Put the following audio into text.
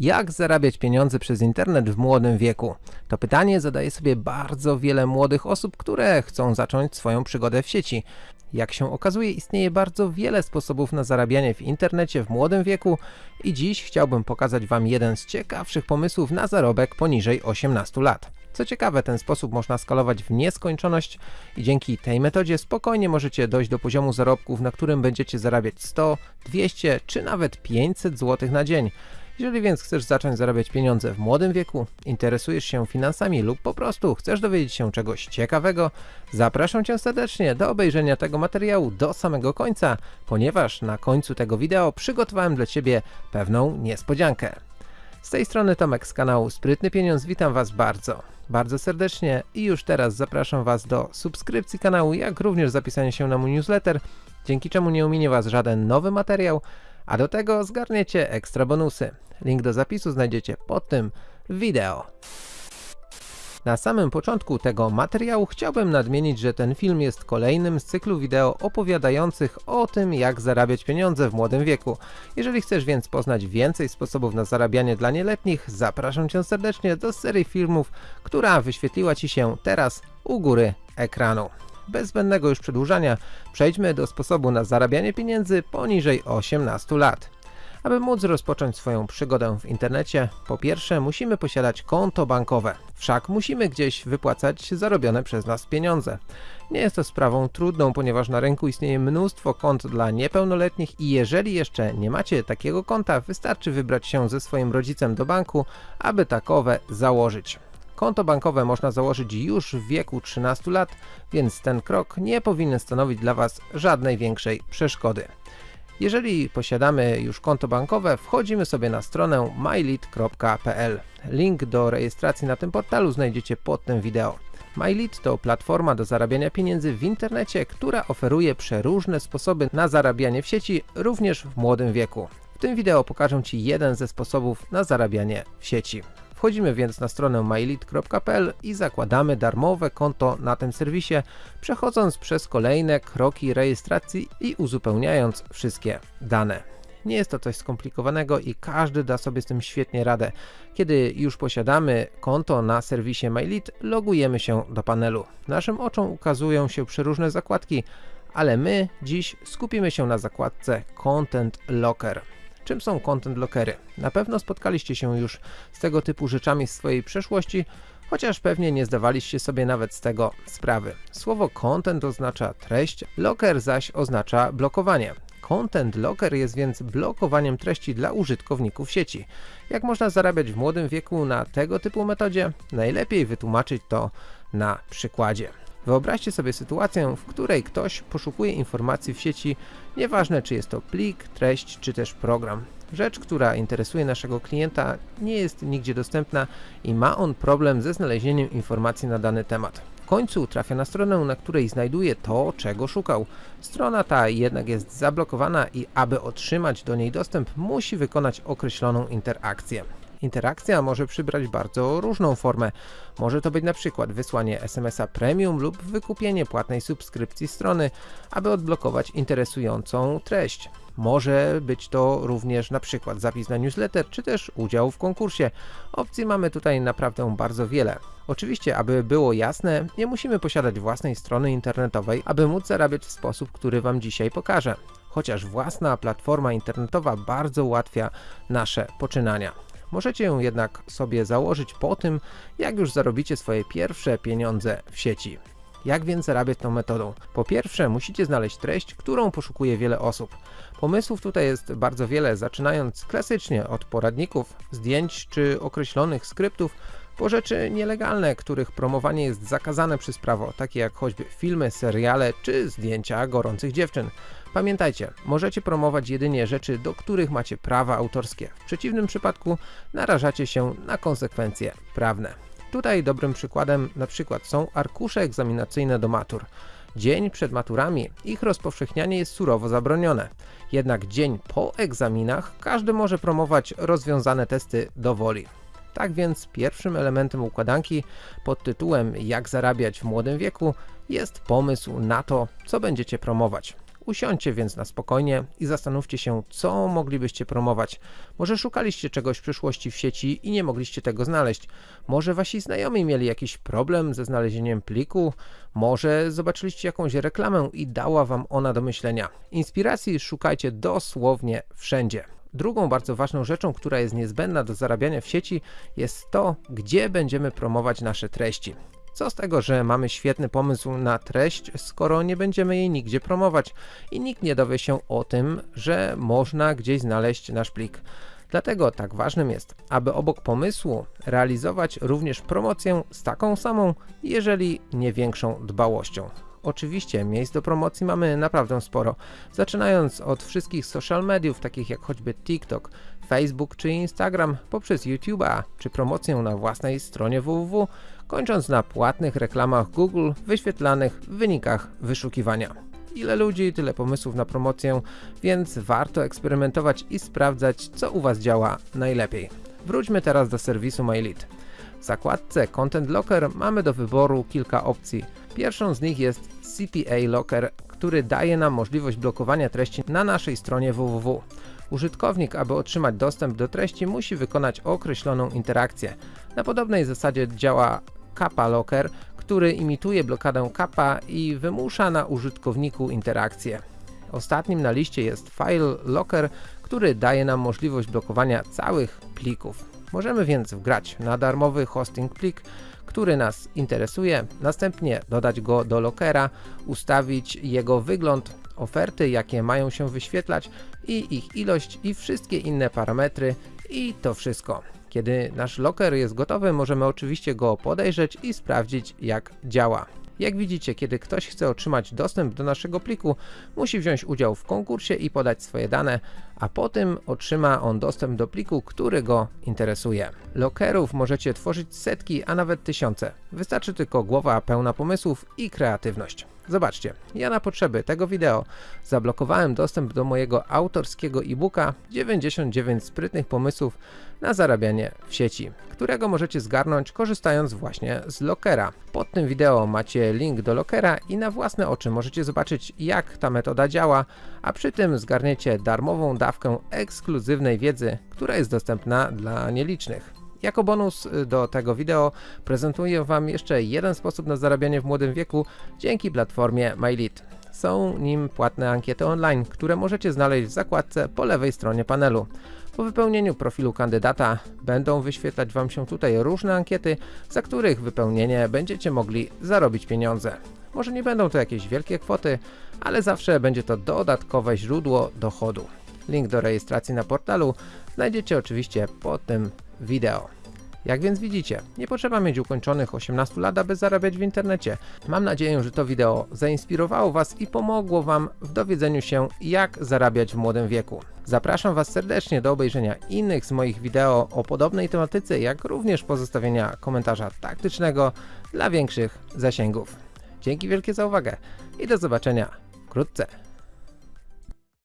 Jak zarabiać pieniądze przez internet w młodym wieku? To pytanie zadaje sobie bardzo wiele młodych osób, które chcą zacząć swoją przygodę w sieci. Jak się okazuje, istnieje bardzo wiele sposobów na zarabianie w internecie w młodym wieku i dziś chciałbym pokazać Wam jeden z ciekawszych pomysłów na zarobek poniżej 18 lat. Co ciekawe, ten sposób można skalować w nieskończoność i dzięki tej metodzie spokojnie możecie dojść do poziomu zarobków, na którym będziecie zarabiać 100, 200 czy nawet 500 zł na dzień. Jeżeli więc chcesz zacząć zarabiać pieniądze w młodym wieku, interesujesz się finansami lub po prostu chcesz dowiedzieć się czegoś ciekawego, zapraszam Cię serdecznie do obejrzenia tego materiału do samego końca, ponieważ na końcu tego wideo przygotowałem dla Ciebie pewną niespodziankę. Z tej strony Tomek z kanału Sprytny Pieniądz, witam Was bardzo, bardzo serdecznie i już teraz zapraszam Was do subskrypcji kanału, jak również zapisania się na mój newsletter, dzięki czemu nie ominie Was żaden nowy materiał, a do tego zgarniecie ekstra bonusy. Link do zapisu znajdziecie pod tym wideo. Na samym początku tego materiału chciałbym nadmienić, że ten film jest kolejnym z cyklu wideo opowiadających o tym jak zarabiać pieniądze w młodym wieku. Jeżeli chcesz więc poznać więcej sposobów na zarabianie dla nieletnich, zapraszam Cię serdecznie do serii filmów, która wyświetliła Ci się teraz u góry ekranu. Bez zbędnego już przedłużania, przejdźmy do sposobu na zarabianie pieniędzy poniżej 18 lat. Aby móc rozpocząć swoją przygodę w internecie, po pierwsze musimy posiadać konto bankowe, wszak musimy gdzieś wypłacać zarobione przez nas pieniądze. Nie jest to sprawą trudną, ponieważ na rynku istnieje mnóstwo kont dla niepełnoletnich i jeżeli jeszcze nie macie takiego konta, wystarczy wybrać się ze swoim rodzicem do banku, aby takowe założyć. Konto bankowe można założyć już w wieku 13 lat, więc ten krok nie powinien stanowić dla Was żadnej większej przeszkody. Jeżeli posiadamy już konto bankowe, wchodzimy sobie na stronę mylead.pl. Link do rejestracji na tym portalu znajdziecie pod tym wideo. MyLead to platforma do zarabiania pieniędzy w internecie, która oferuje przeróżne sposoby na zarabianie w sieci, również w młodym wieku. W tym wideo pokażę Ci jeden ze sposobów na zarabianie w sieci. Wchodzimy więc na stronę mylead.pl i zakładamy darmowe konto na tym serwisie, przechodząc przez kolejne kroki rejestracji i uzupełniając wszystkie dane. Nie jest to coś skomplikowanego i każdy da sobie z tym świetnie radę. Kiedy już posiadamy konto na serwisie MyLead, logujemy się do panelu. Naszym oczom ukazują się przeróżne zakładki, ale my dziś skupimy się na zakładce Content Locker. Czym są content lockery? Na pewno spotkaliście się już z tego typu rzeczami w swojej przeszłości, chociaż pewnie nie zdawaliście sobie nawet z tego sprawy. Słowo content oznacza treść, locker zaś oznacza blokowanie. Content Locker jest więc blokowaniem treści dla użytkowników sieci. Jak można zarabiać w młodym wieku na tego typu metodzie? Najlepiej wytłumaczyć to na przykładzie. Wyobraźcie sobie sytuację, w której ktoś poszukuje informacji w sieci, nieważne czy jest to plik, treść czy też program. Rzecz, która interesuje naszego klienta nie jest nigdzie dostępna i ma on problem ze znalezieniem informacji na dany temat. W końcu trafia na stronę, na której znajduje to, czego szukał. Strona ta jednak jest zablokowana i aby otrzymać do niej dostęp, musi wykonać określoną interakcję. Interakcja może przybrać bardzo różną formę. Może to być na przykład wysłanie SMS-a premium lub wykupienie płatnej subskrypcji strony, aby odblokować interesującą treść. Może być to również na przykład zapis na newsletter, czy też udział w konkursie. Opcji mamy tutaj naprawdę bardzo wiele. Oczywiście, aby było jasne, nie musimy posiadać własnej strony internetowej, aby móc zarabiać w sposób, który Wam dzisiaj pokażę. Chociaż własna platforma internetowa bardzo ułatwia nasze poczynania. Możecie ją jednak sobie założyć po tym, jak już zarobicie swoje pierwsze pieniądze w sieci. Jak więc zarabiać tą metodą? Po pierwsze, musicie znaleźć treść, którą poszukuje wiele osób. Pomysłów tutaj jest bardzo wiele, zaczynając klasycznie od poradników, zdjęć czy określonych skryptów, po rzeczy nielegalne, których promowanie jest zakazane przez prawo, takie jak choćby filmy, seriale czy zdjęcia gorących dziewczyn. Pamiętajcie, możecie promować jedynie rzeczy, do których macie prawa autorskie. W przeciwnym przypadku narażacie się na konsekwencje prawne. Tutaj dobrym przykładem na przykład są arkusze egzaminacyjne do matur. Dzień przed maturami ich rozpowszechnianie jest surowo zabronione. Jednak dzień po egzaminach każdy może promować rozwiązane testy do woli. Tak więc pierwszym elementem układanki pod tytułem jak zarabiać w młodym wieku jest pomysł na to, co będziecie promować. Usiądźcie więc na spokojnie i zastanówcie się, co moglibyście promować. Może szukaliście czegoś w przyszłości w sieci i nie mogliście tego znaleźć. Może wasi znajomi mieli jakiś problem ze znalezieniem pliku. Może zobaczyliście jakąś reklamę i dała wam ona do myślenia. Inspiracji szukajcie dosłownie wszędzie. Drugą bardzo ważną rzeczą, która jest niezbędna do zarabiania w sieci, jest to, gdzie będziemy promować nasze treści. Co z tego, że mamy świetny pomysł na treść, skoro nie będziemy jej nigdzie promować i nikt nie dowie się o tym, że można gdzieś znaleźć nasz plik. Dlatego tak ważnym jest, aby obok pomysłu realizować również promocję z taką samą, jeżeli nie większą dbałością. Oczywiście miejsc do promocji mamy naprawdę sporo, zaczynając od wszystkich social mediów takich jak choćby TikTok, Facebook czy Instagram, poprzez YouTube'a czy promocję na własnej stronie www, kończąc na płatnych reklamach Google wyświetlanych w wynikach wyszukiwania. Ile ludzi, tyle pomysłów na promocję, więc warto eksperymentować i sprawdzać, co u Was działa najlepiej. Wróćmy teraz do serwisu MyLead. W zakładce Content Locker mamy do wyboru kilka opcji. Pierwszą z nich jest CPA Locker, który daje nam możliwość blokowania treści na naszej stronie www. Użytkownik, aby otrzymać dostęp do treści, musi wykonać określoną interakcję. Na podobnej zasadzie działa Kappa Locker, który imituje blokadę kappa i wymusza na użytkowniku interakcję. Ostatnim na liście jest File Locker, który daje nam możliwość blokowania całych plików. Możemy więc wgrać na darmowy hosting plik, który nas interesuje, następnie dodać go do lockera, ustawić jego wygląd, oferty jakie mają się wyświetlać i ich ilość i wszystkie inne parametry i to wszystko. Kiedy nasz locker jest gotowy, możemy oczywiście go podejrzeć i sprawdzić jak działa. Jak widzicie, kiedy ktoś chce otrzymać dostęp do naszego pliku, musi wziąć udział w konkursie i podać swoje dane, a po tym otrzyma on dostęp do pliku, który go interesuje. Lockerów możecie tworzyć setki, a nawet tysiące. Wystarczy tylko głowa pełna pomysłów i kreatywność. Zobaczcie, ja na potrzeby tego wideo zablokowałem dostęp do mojego autorskiego e-booka 99 sprytnych pomysłów na zarabianie w sieci, którego możecie zgarnąć korzystając właśnie z Lockera. Pod tym wideo macie link do Lockera i na własne oczy możecie zobaczyć jak ta metoda działa, a przy tym zgarniecie darmową dawkę ekskluzywnej wiedzy, która jest dostępna dla nielicznych. Jako bonus do tego wideo prezentuję Wam jeszcze jeden sposób na zarabianie w młodym wieku dzięki platformie MyLead. Są nim płatne ankiety online, które możecie znaleźć w zakładce po lewej stronie panelu. Po wypełnieniu profilu kandydata będą wyświetlać Wam się tutaj różne ankiety, za których wypełnienie będziecie mogli zarobić pieniądze. Może nie będą to jakieś wielkie kwoty, ale zawsze będzie to dodatkowe źródło dochodu. Link do rejestracji na portalu znajdziecie oczywiście pod tym wideo. Jak więc widzicie, nie potrzeba mieć ukończonych 18 lat, aby zarabiać w internecie. Mam nadzieję, że to wideo zainspirowało Was i pomogło Wam w dowiedzeniu się, jak zarabiać w młodym wieku. Zapraszam Was serdecznie do obejrzenia innych z moich wideo o podobnej tematyce, jak również pozostawienia komentarza taktycznego dla większych zasięgów. Dzięki wielkie za uwagę i do zobaczenia wkrótce.